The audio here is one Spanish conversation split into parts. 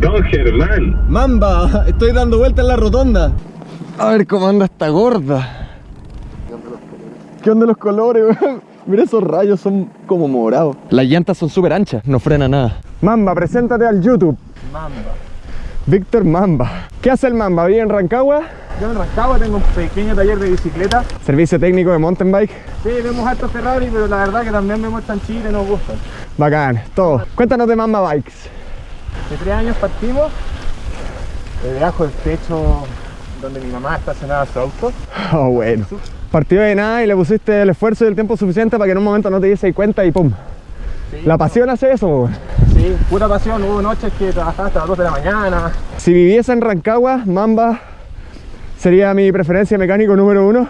Don Germán. Mamba, estoy dando vuelta en la rotonda. A ver cómo anda esta gorda. ¿Qué onda los colores, weón? Mira esos rayos, son como morados. Las llantas son súper anchas, no frena nada. Mamba, preséntate al YouTube. Mamba. Víctor Mamba. ¿Qué hace el Mamba? ¿Vive en Rancagua? Yo en Rancagua tengo un pequeño taller de bicicleta. Servicio técnico de mountain bike. Sí, vemos harto Ferrari, pero la verdad que también vemos tan Chile y nos gustan. Bacán, todo. Cuéntanos de Mamba Bikes. De tres años partimos, de debajo del techo donde mi mamá estacionaba su auto. Oh, bueno. Partió de nada y le pusiste el esfuerzo y el tiempo suficiente para que en un momento no te diese cuenta y pum. Sí, La pasión hace eso, weón. Sí, pura pasión. Hubo noches que trabajaba hasta las 2 de la mañana. Si viviese en Rancagua, Mamba sería mi preferencia mecánico número uno.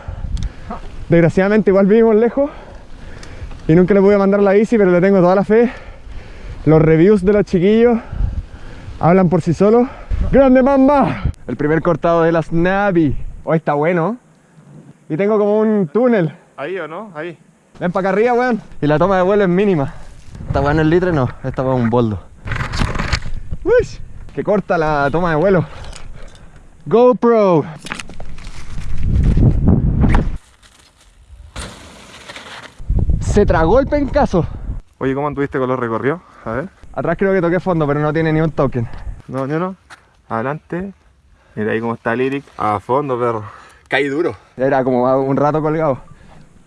Desgraciadamente igual vivimos lejos y nunca le pude mandar la bici, pero le tengo toda la fe. Los reviews de los chiquillos hablan por sí solos. ¡Grande Mamba! El primer cortado de las Navi. Hoy está bueno. Y tengo como un túnel. Ahí o no, ahí. Ven para acá arriba, weón. Y la toma de vuelo es mínima. Esta weón es litre, no. Esta weón es un boldo. Uy, que corta la toma de vuelo. GoPro. Se tragó el pencazo. Oye, ¿cómo anduviste con los recorridos? A ver. Atrás creo que toqué fondo, pero no tiene ni un token. No, yo no. Adelante. Mira ahí cómo está Lyric. A fondo, perro. Caí duro. Era como un rato colgado.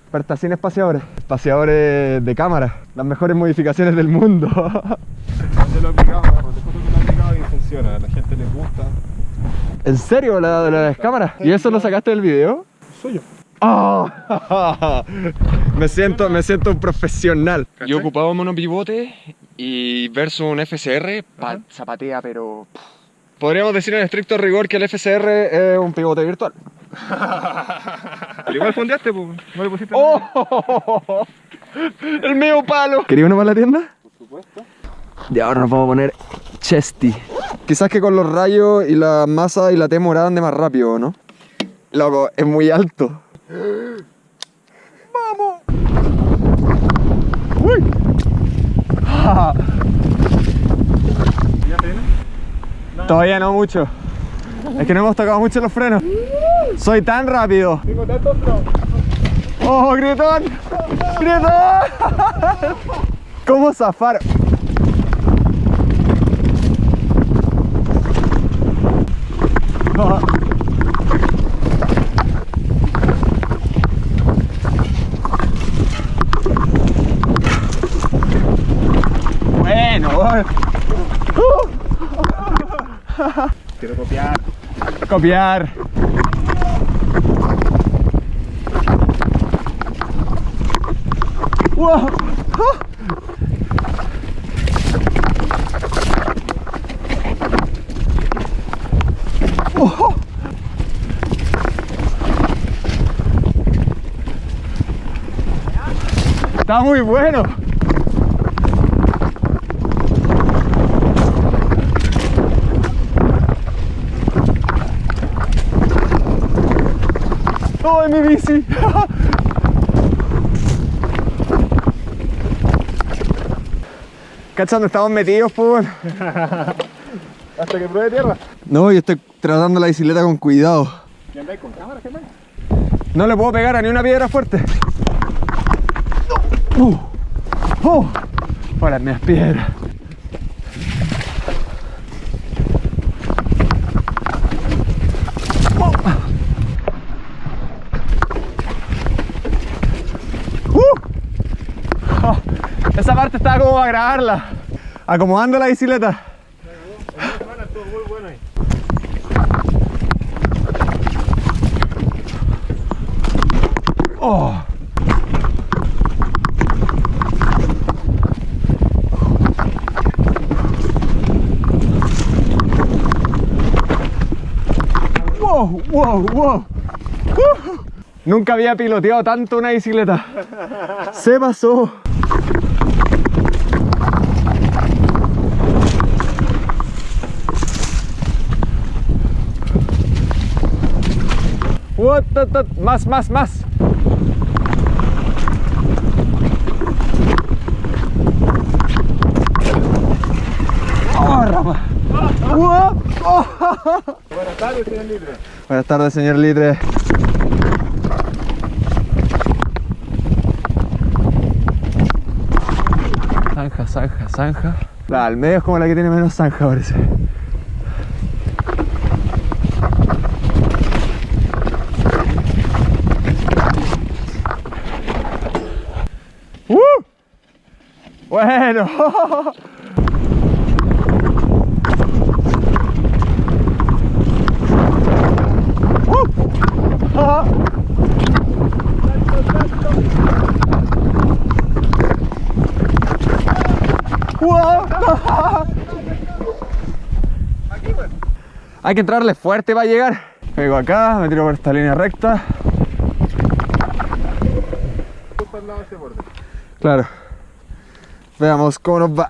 Pero está sin espaciadores. Espaciadores de cámara. Las mejores modificaciones del mundo. Yo lo he aplicado, perro. Te juro que lo he aplicado y funciona. A la gente les gusta. ¿En serio? ¿La de las cámaras? ¿Y eso lo sacaste del video? Suyo. ¡Ah! me, siento, me siento un profesional. Yo ocupaba monopivote y versus un FCR, pa- zapatea, pero... Podríamos decir en estricto rigor que el FCR es un pivote virtual. Igual fondeaste, pues. No le pusiste ¡Oh! El medio palo. ¿Quería uno para la tienda? Por supuesto. Y ahora nos vamos a poner chesty. Quizás que con los rayos y la masa y la T morada ande más rápido, ¿no? Loco, es muy alto. ¡Vamos! ¡Uy! Todavía no mucho. Es que no hemos tocado mucho los frenos. Soy tan rápido. Tengo tantos flow. ¡Oh, gritón! ¡Gritón! ¿Cómo zafar? Ah. Bueno, bueno. Quiero copiar. copiar. Wow. Está muy bueno. ¡Oh, mi bici! ¿Cachando? Estamos metidos, pues. Hasta que pruebe tierra. No, yo estoy tratando la bicicleta con cuidado. ¿Y andáis con cámara, Germán? No le puedo pegar a ni una piedra fuerte. No. Uh. Oh. Hola, mis piedras. Oh. Uh. Oh. Esa parte estaba como para grabarla. Acomodando la bicicleta. Oh. Wow, wow, wow. Nunca había piloteado tanto una bicicleta. Se pasó. Más, más, más. Oh, rama. ¡Oh! Buenas tardes, señor Libre. Buenas tardes, señor Litre. Zanja, zanja, zanja. La al medio es como la que tiene menos zanja, parece. ¡Uh! Bueno. ¡Wow! Hay que entrarle fuerte para llegar. Pego acá, me tiro por esta línea recta. Claro. Veamos cómo va.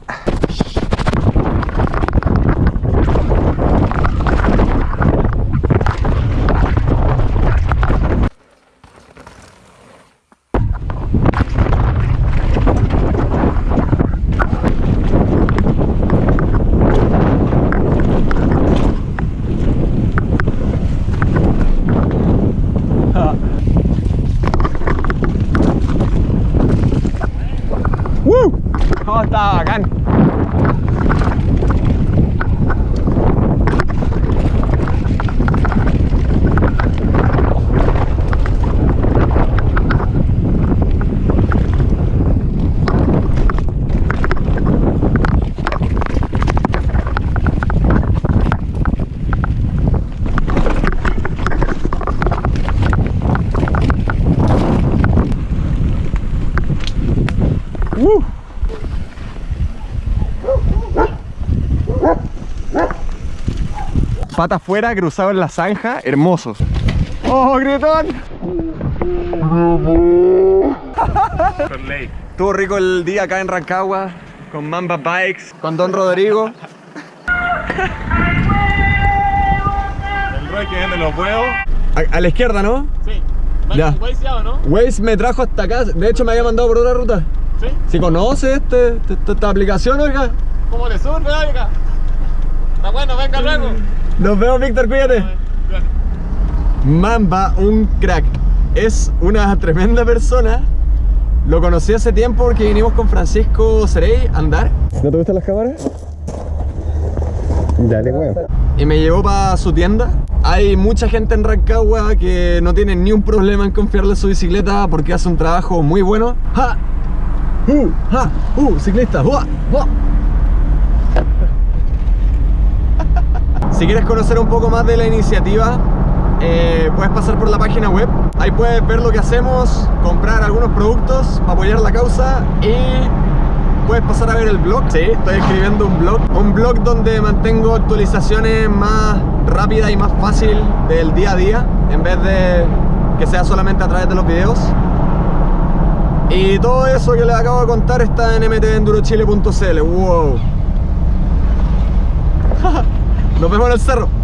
Pata afuera, cruzado en la zanja, hermosos. ¡Oh, ley. Estuvo rico el día acá en Rancagua, con Mamba Bikes, con Don Rodrigo. El Roy que vende los huevos. A, a la izquierda, ¿no? Sí. Ya. ya. no? Waze me trajo hasta acá, de hecho me había mandado por otra ruta. Sí. Si conoce este, este- esta aplicación, oiga. ¿Cómo le sube, oiga? Está bueno, venga luego. Nos vemos, Víctor, cuídate. Mamba, un crack. Es una tremenda persona. Lo conocí hace tiempo porque vinimos con Francisco Cerey a andar. ¿No te gustan las cámaras? Dale, weón. Y me llevó para su tienda. Hay mucha gente en Rancagua que no tiene ni un problema en confiarle su bicicleta porque hace un trabajo muy bueno. ¡Ja! ¡Uh! ¡Ja! ¡Uh! ¡Ciclista! ¡Ua! ¡Ua! Si quieres conocer un poco más de la iniciativa, eh, puedes pasar por la página web. Ahí puedes ver lo que hacemos, comprar algunos productos para apoyar la causa y puedes pasar a ver el blog. Sí, estoy escribiendo un blog. Un blog donde mantengo actualizaciones más rápidas y más fácil del día a día en vez de que sea solamente a través de los videos. Y todo eso que les acabo de contar está en mtendurochile.cl. ¡Wow! Nos vemos en el cerro.